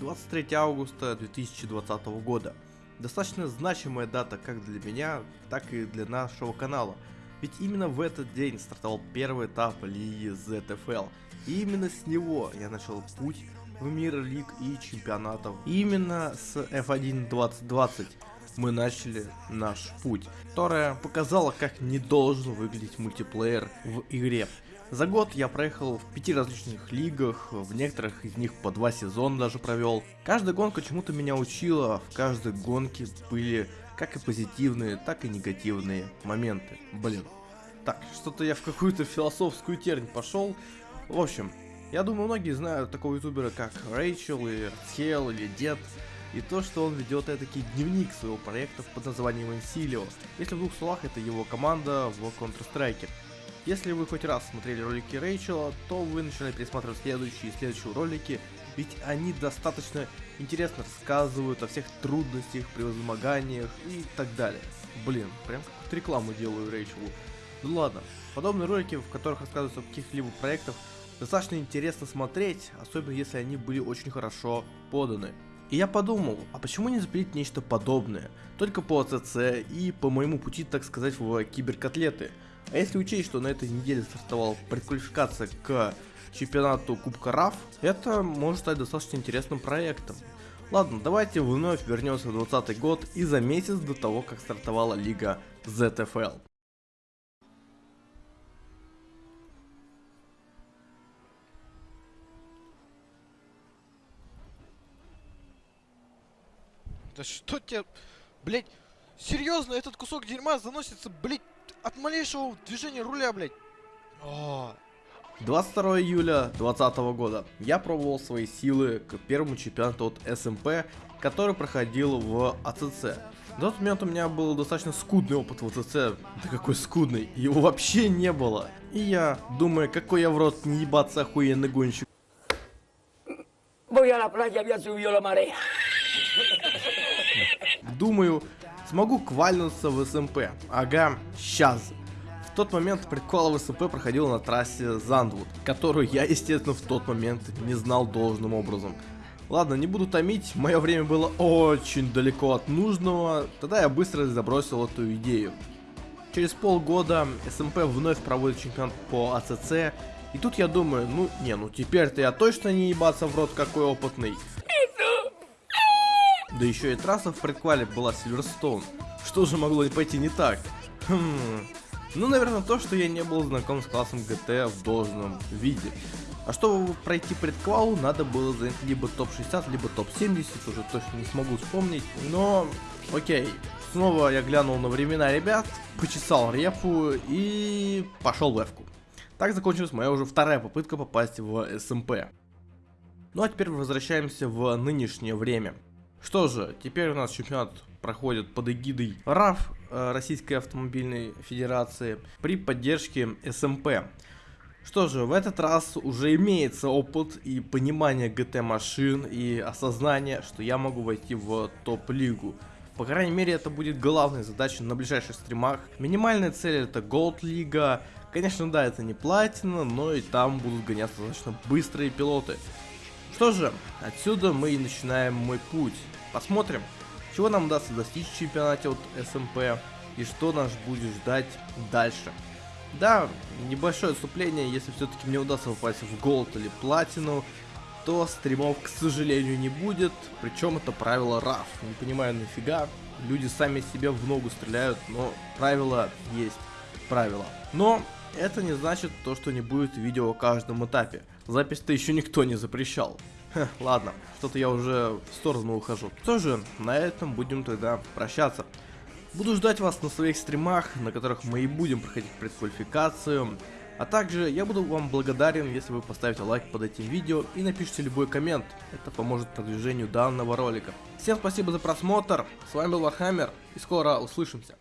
23 августа 2020 года. Достаточно значимая дата как для меня, так и для нашего канала. Ведь именно в этот день стартовал первый этап лиги ZFL. И именно с него я начал путь в мир лиг и чемпионатов. И именно с F1 2020 мы начали наш путь, которая показала, как не должен выглядеть мультиплеер в игре. За год я проехал в пяти различных лигах, в некоторых из них по два сезона даже провел. Каждая гонка чему-то меня учила, в каждой гонке были как и позитивные, так и негативные моменты. Блин. Так, что-то я в какую-то философскую тернь пошел. В общем, я думаю, многие знают такого ютубера, как Рэйчел, или Хел, или Дед. И то, что он ведет этакий дневник своего проекта под названием Инсилио. Если в двух словах, это его команда в Counter-Strike. Если вы хоть раз смотрели ролики Рэйчела, то вы начинаете пересматривать следующие и следующие ролики, ведь они достаточно интересно рассказывают о всех трудностях, превозмоганиях и так далее. Блин, прям как рекламу делаю Рэйчелу. Ну ладно, подобные ролики, в которых рассказываются о каких-либо проектах, достаточно интересно смотреть, особенно если они были очень хорошо поданы. И я подумал, а почему не запилить нечто подобное, только по АЦЦ и по моему пути, так сказать, в киберкотлеты. А если учесть, что на этой неделе стартовала предквалификация к чемпионату Кубка РАФ, это может стать достаточно интересным проектом. Ладно, давайте вновь вернемся в 2020 год и за месяц до того, как стартовала лига ZFL. Да что тебе, блять, серьезно, этот кусок дерьма заносится, блять, от малейшего движения руля, блядь. О. 22 июля 2020 года я пробовал свои силы к первому чемпионату от СМП, который проходил в АЦЦ. На тот момент у меня был достаточно скудный опыт в АЦЦ, да какой скудный, его вообще не было. И я, думаю, какой я в рот не ебаться охуенный гонщик. Думаю, Смогу квальнуться в СМП. Ага, сейчас. В тот момент прикол в СМП проходил на трассе Зандвуд, которую я, естественно, в тот момент не знал должным образом. Ладно, не буду томить, мое время было очень далеко от нужного, тогда я быстро забросил эту идею. Через полгода СМП вновь проводит чемпионат по АЦЦ, и тут я думаю, ну не, ну теперь-то я точно не ебаться в рот какой опытный. Да еще и трасса в предквале была Сильверстоун. Что же могло пойти не так? Хм... Ну, наверное, то, что я не был знаком с классом GT в должном виде. А чтобы пройти предквалу, надо было занять либо топ-60, либо топ-70, уже точно не смогу вспомнить. Но, окей. Снова я глянул на времена ребят, почесал репу и пошел в эвку. Так закончилась моя уже вторая попытка попасть в СМП. Ну а теперь возвращаемся в нынешнее время. Что же, теперь у нас чемпионат проходит под эгидой РАФ, э, Российской автомобильной федерации, при поддержке СМП. Что же, в этот раз уже имеется опыт и понимание ГТ машин и осознание, что я могу войти в топ-лигу. По крайней мере, это будет главной задачей на ближайших стримах. Минимальная цель это Gold Лига. Конечно, да, это не платина, но и там будут гоняться достаточно быстрые пилоты. Что же, отсюда мы и начинаем мой путь. Посмотрим, чего нам удастся достичь в чемпионате от СМП и что нас будет ждать дальше. Да, небольшое отступление, если все-таки мне удастся попасть в голд или платину, то стримов, к сожалению, не будет, причем это правило RAF. Не понимаю нафига, люди сами себе в ногу стреляют, но правило есть правило. Но это не значит то, что не будет видео о каждом этапе. Запись-то еще никто не запрещал. Ха, ладно, что-то я уже в сторону ухожу. Что же, на этом будем тогда прощаться. Буду ждать вас на своих стримах, на которых мы и будем проходить предквалификацию. А также я буду вам благодарен, если вы поставите лайк под этим видео и напишите любой коммент. Это поможет продвижению данного ролика. Всем спасибо за просмотр, с вами был Вархаммер и скоро услышимся.